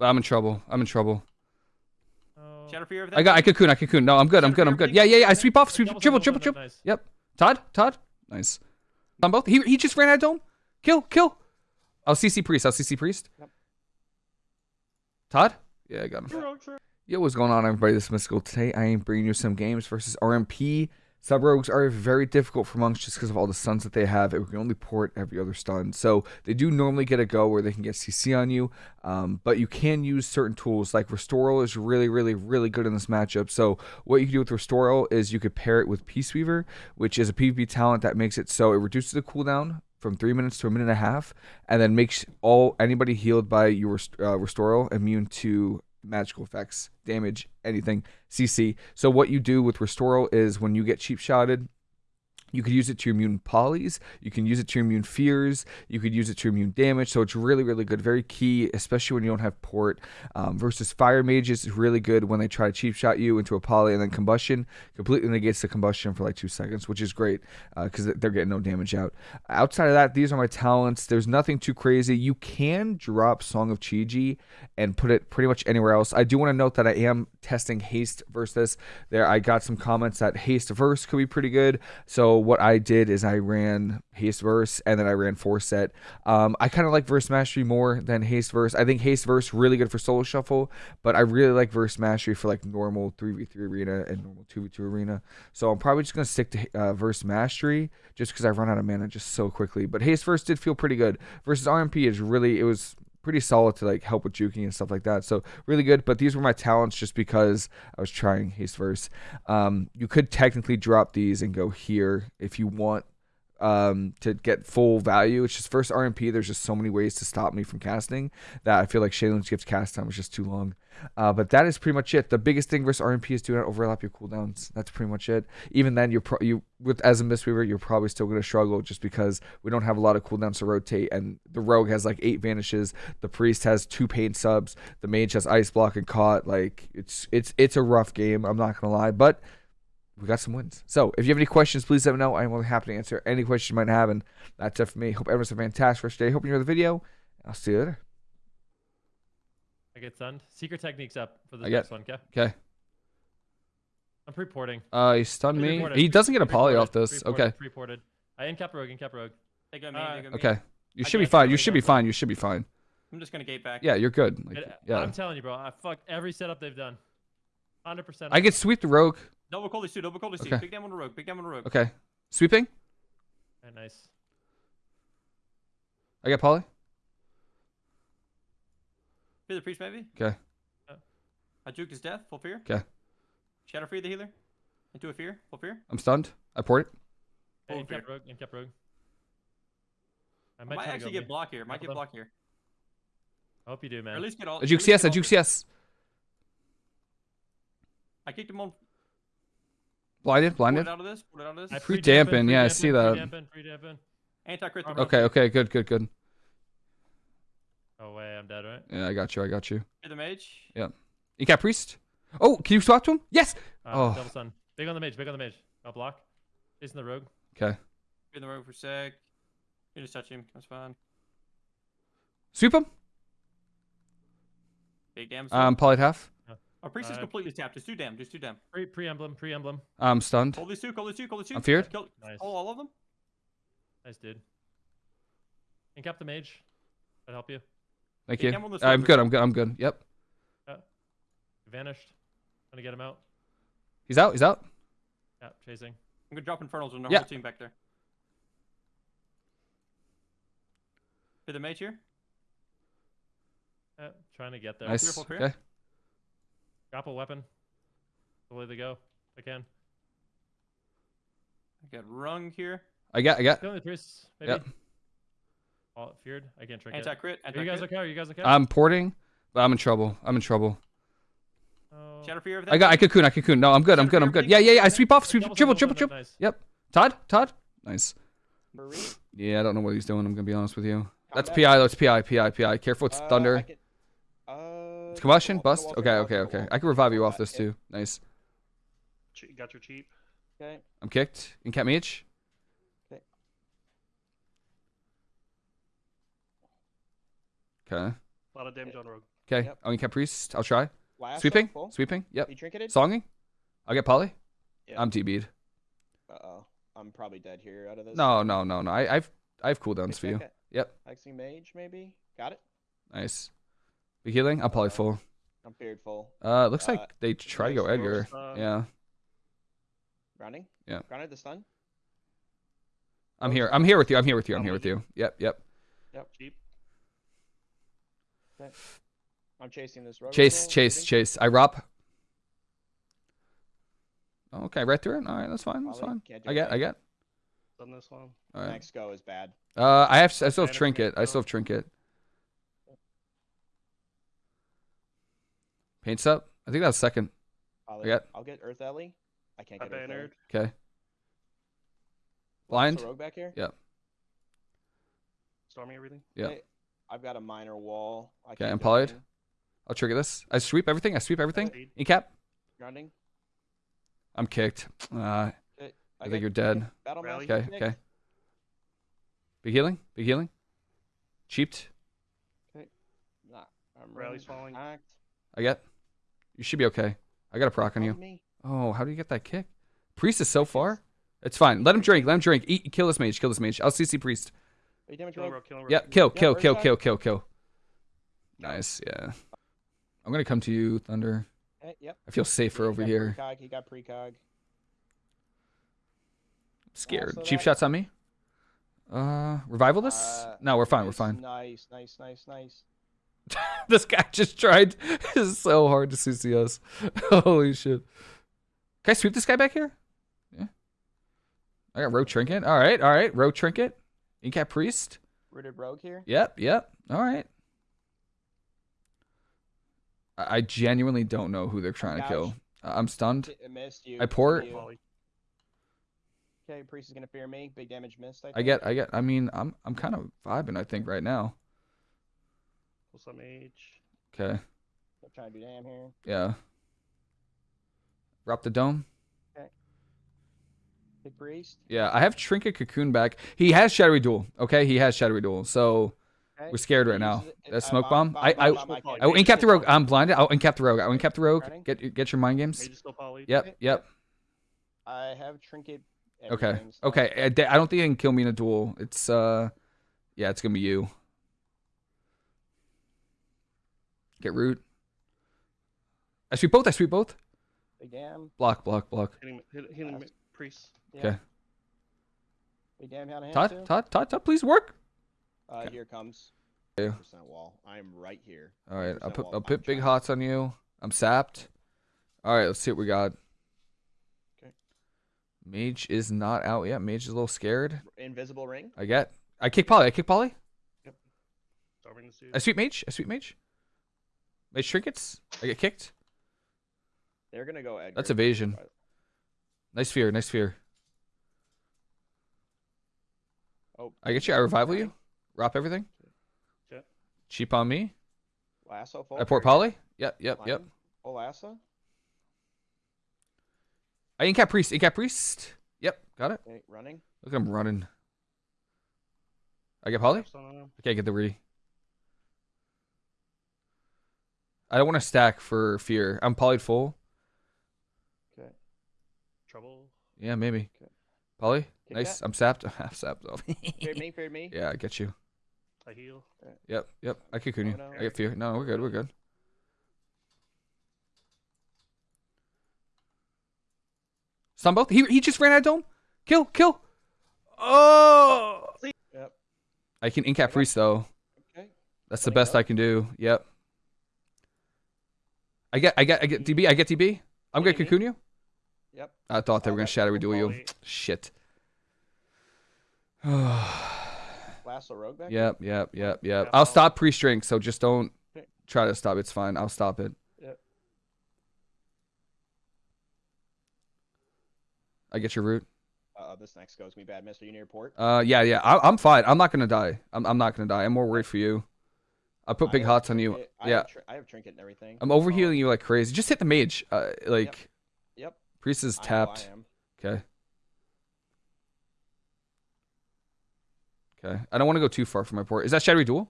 But I'm in trouble. I'm in trouble. Oh. Shadow Fear I got I cocoon. I cocoon. No, I'm good. I'm good. I'm good. Yeah, yeah, yeah. I sweep off. Sweep. Double, Triple, double, triple, triple. Nice. Yep. Todd. Todd. Nice. On both. He he just ran out of dome. Kill. Kill. I'll CC priest. I'll CC priest. Yep. Todd. Yeah, I got him. True, true. Yo, what's going on, everybody? This is Mystical. Today, I am bringing you some games versus RMP. Sub rogues are very difficult for monks just because of all the stuns that they have. It can only port every other stun. So they do normally get a go where they can get CC on you, um, but you can use certain tools. Like Restoral is really, really, really good in this matchup. So what you can do with Restoral is you could pair it with Peace Weaver, which is a PvP talent that makes it so it reduces the cooldown from three minutes to a minute and a half, and then makes all anybody healed by your uh, Restoral immune to magical effects, damage, anything, CC. So what you do with Restoral is when you get cheap shotted, you could use it to immune polys, you can use it to immune fears, you could use it to immune damage. So it's really, really good. Very key, especially when you don't have port. Um, versus fire mages is really good when they try to cheap shot you into a poly and then combustion completely negates the combustion for like two seconds, which is great because they're getting no damage out. Outside of that, these are my talents. There's nothing too crazy. You can drop Song of Chiji and put it pretty much anywhere else. I do want to note that I am testing haste versus. There, I got some comments that haste verse could be pretty good. So what I did is I ran haste verse and then I ran four set. Um, I kind of like verse mastery more than haste verse. I think haste verse really good for solo shuffle, but I really like verse mastery for like normal three v three arena and normal two v two arena. So I'm probably just gonna stick to uh, verse mastery just because I run out of mana just so quickly. But haste verse did feel pretty good versus RMP is really it was pretty solid to like help with juking and stuff like that. So really good. But these were my talents just because I was trying haste verse. Um, you could technically drop these and go here if you want um, to get full value. It's just first RMP. There's just so many ways to stop me from casting that I feel like Sheilun's Gift cast time was just too long. Uh, but that is pretty much it. The biggest thing versus RMP is do not overlap your cooldowns. That's pretty much it. Even then, you're pro- you with as a Mistweaver, you're probably still going to struggle just because we don't have a lot of cooldowns to rotate, and the Rogue has like eight vanishes. The Priest has two pain subs. The Mage has Ice Block and Caught. Like it's it's it's a rough game. I'm not gonna lie, but we got some wins. So if you have any questions, please let me know. I'm really happy to answer any questions you might have. And that's it for me. Hope everyone's a fantastic first day. Hope you enjoy the video. I'll see you later. I get stunned. Secret techniques up for the next one, okay? Okay. I'm pre-porting. Uh, he stunned me. Pre-ported, He doesn't get a poly off this. pre-ported, Okay. Pre-ported. I in cap rogue, in cap rogue. They go me, Uh, they go me. Okay. You I should be fine. You should be fine. You should be fine. I'm just gonna gate back. Yeah, you're good. Like, It- yeah. I'm telling you, bro. I fucked every setup they've done. 100%. I could sweep the rogue. Double call these two, double call these two. Big damn on the rogue, big damn on the rogue. Okay. Sweeping. Alright, nice. I got poly. Fear the priest maybe. Okay. I juked his death, full fear. 'Kay. Shadow free the healer. Into a fear, full fear. I'm stunned. I port it. Hey, in Full cap fear. rogue, in cap rogue. I I might, might try to actually get me. block here. Might Couple get them. block here. I hope you do, Or man. at least get all. A at juke least CS. A juke all- CS. I kicked him on. Blinded. Pulled Blinded. it out of this. Pulled it out of this. I Free pre-dampen, yeah, I see that. Pre-dampen, pre-dampen. Anti crit. Armor. Okay. Okay. Good. Good. Good. Oh, wait, I'm dead, right? Yeah, I got you. I got you. Fear the mage. Yeah. You got priest. Oh, can you swap to him? Yes. Uh, Oh. Double stun. Big on the mage, big on the mage. I'll block. Chasing the rogue. Okay. In the rogue for a sec. You just touch him. That's fine. Sweep him. Big damn. Um, poly half. Our priest is uh, completely tapped. Just do damn. Just do damn. Pre pre emblem, pre emblem. I'm stunned. Call these two. Call these two. Call these two. I'm feared. Kill, Nice. Call all of them. Nice dude. Incap the mage. That help you. Thank Hey, you. come on this I'm way, good. I'm good. I'm good. Yep. Vanished. Gonna get him out. He's out. He's out. Yeah, chasing. I'm gonna drop infernals on our Yeah. whole team back there. Fear the mage here. Yeah, trying to get there. Nice. Fearful fear. Okay. Grapple weapon. The way they go. I can. I got rung here. I got. I got. Kill the priests. Maybe. Yep. All feared. I can't trick Anti it. crit. Are Anti you guys okay? Are you guys okay? I'm porting, but I'm in trouble. I'm in trouble. oh. Shadow fear. Everything. I got. I cocoon. I cocoon. No, I'm good. I'm good. I'm good. Yeah. Yeah. Yeah. I sweep off. Sweep. Double Triple. stun, Triple. Triple. Nice. Todd. Todd. Nice. Marie. Yeah. I don't know what he's doing. I'm gonna be honest with you. That's Combat. PI. That's PI. PI. PI. Careful. It's Uh, I thunder. can- uh, It's combustion. Bust. Okay. Okay. Okay. I can revive you off this too. Nice. Got your cheap. Okay. I'm kicked. In cat mage. Okay. Okay. A lot of damage on rogue. Okay. Yep. Oh, you kept priest. I'll try. Lasso, Sweeping. Full. Sweeping. Yep. He trinketed. Songing. I'll get poly. Yeah. I'm TB'd. Uh oh. I'm probably dead here out of this. No, no, no, no. I, I've I have cooldowns for you. second. Yep. Hexing mage maybe. Got it. Nice. Be healing. I'm poly Uh, full. I'm feared full. Uh, looks uh, like they try to go Edgar. Um, Yeah. Running. Yeah. Grounded the stun. I'm Rose here. is I'm here with you. I'm here with you. I'm I'm here with with you. Yep. Yep. Yep. Cheap. I'm chasing this rogue. Chase, roll, chase, maybe. chase. I rop. Okay, right through it. All right, that's fine. That's Poly, fine. I get. I get. Done this one. All right. Next go is bad. Uh, I have. I still have Banner for me, trinket. I still have trinket. Paints up. I think that was second. Poly. got- I'll get Earth Ellie. I can't I get Earth Ellie. Okay. Blind. Rogue back here. Yeah. Storming everything. Yeah. Okay, I've got a minor wall. I Okay, can't I'm do polyed. anything. I'll trigger this. I sweep everything. I sweep everything. Speed. Incap. Grounding. I'm kicked. Uh, I Okay, think got- you're dead. Battle Rally. Okay. kicked. Okay. Big healing. Big healing. Cheaped. Okay. Nah, I'm Rally's running falling. act. I get. You should be okay. I got a proc on you. Me. Oh, how do you get that kick? Priest is so far. It's fine. Let him drink. Let him drink. Eat. Kill this mage. Kill this mage. I'll CC priest. Eight damage Killing rogue. rogue. Killing. Yeah. Kill. Kill. where's Kill. Kill. Kill. Kill. Nice. Yeah. I'm gonna come to you, Thunder. Yep. I feel safer He over here. Precog. He got precog. Scared. so Cheap that- shots on me. Uh, revival this? Uh, no, we're fine. We're fine. Nice, nice, nice, nice. this guy just tried. so hard to CC us. Holy shit. Can I sweep this guy back here? Yeah. I got rogue trinket. All right. All right. Rogue trinket. Incap priest. Rooted rogue here. Yep, yep. All right. I I genuinely don't know who they're trying to kill. I'm stunned. T- missed you. I port. you. Okay, priest is gonna fear me. Big damage missed. I, I get, I get. I mean, I'm, I'm kind of vibing. I think right now. Pull some mage. Okay. I'm trying to do damn here. Yeah. Drop the dome. Okay. Big priest. Yeah, I have Trinket Cocoon back. He has Shadowy Duel. Okay, he has Shadowy Duel. So Okay. we're scared right now. it- That uh, smoke bomb. I, I, bomb, I- I will do incap the rogue. I'm blinded. I'll incap the rogue. I'll incap the rogue. Get, your- get your mind games. Mage is still poly. Yep, yep. I have trinket. Okay. Okay. I, I don't think it can kill me in a duel. It's uh, yeah, it's gonna be you. Get root. I sweep both. I sweep both. Big damn. Block, block, block. Hitting, hit, hitting Fast. priest. Yeah. Okay. Big damn out of hand Todd, too. Todd, Todd, Todd, please work. Uh, Okay. here comes. Yeah. Percent wall. I am right here. All right, I'll put wall. I'll I'm put big trying. hots on you. I'm sapped. All right, let's see what we got. Okay. Mage is not out yet. Mage is a little scared. Invisible ring. I get. I kick Polly. I kick Polly. Storming this dude. I sweep Mage. I sweep Mage. Mage trinkets. I uh, get kicked. They're gonna go Edgar. That's evasion. Nice fear. Nice fear. Oh, I get you. I revival you. Wrap everything. Cheap on me. Lasso full. I port Polly. Yep. Yep. Yep. Full lasso. I incap priest. Incap priest. Yep. Got it. Okay, running. Look at him running. I get Polly. Stun on him. Okay, get the re. I don't want to stack for fear. I'm polyed full. Okay. Trouble. Yeah, maybe. Okay. Poly. Kick Nice. that. I'm sapped. I'm sapped though. Feared me. Feared me. yeah, I get you. I heal. Yep. Yep. I cocoon you. No. I get fear. No, we're good. We're good. Stun both. He he just ran out of dome. Kill. Kill. Oh. Yep. I can incap priest though. Okay. That's the best go. I can do. Yep. I get I get I get DB. I get DB. I'm gonna What do you cocoon you. Yep. I thought they were gonna shadowy duel you. Shit. Lasso rogue back. yep, yep, yep, yep. Yeah, I'll stop pre-string, so just don't try to stop. It's fine. I'll stop it. Yep. I get your root. Uh, this next goes me bad, Mister. You near port. Uh, yeah, yeah. I, I'm fine. I'm not gonna die. I'm, I'm not gonna die. I'm more worried for you. I put big I hearts on you. I yeah. Have I have trinket and everything. I'm overhealing um, you like crazy. Just hit the mage. Uh, like. Yep. yep. Priest is tapped. Okay. Okay. I don't want to go too far from my port. Is that shadowy duel?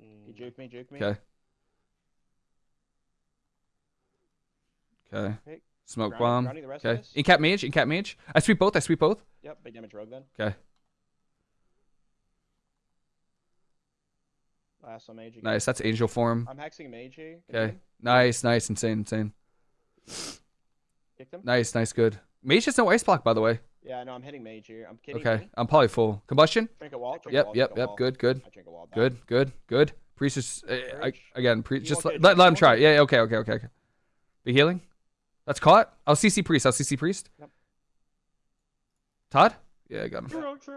Mm. You juke me, juke me. Okay. Okay. Smoke grounding, bomb. Okay. Incap mage, incap mage. I sweep both, I sweep both. Yep, big damage rogue then. Okay. Last on mage again. Nice. That's angel form. I'm hexing mage here. Okay. Nice. Nice. Insane. Insane. Kicked him. Nice. Nice. Good. Mage has no ice block, by the way. Yeah, no, I'm hitting mage here. I'm kidding. Okay. me. I'm probably full. Combustion. Drink a wall. Drink a Yep. wall, Yep. drink a Yep. wall. Good. Good. I drink a wall. back. Good. Good. Good. Priest is uh, I, again. Pre- just let, let, let him try. Yeah. yeah, Okay. Okay. Okay. Okay. Be healing. That's caught. I'll CC priest. I'll CC priest. Yep. Todd. Yeah, I got him. True, true.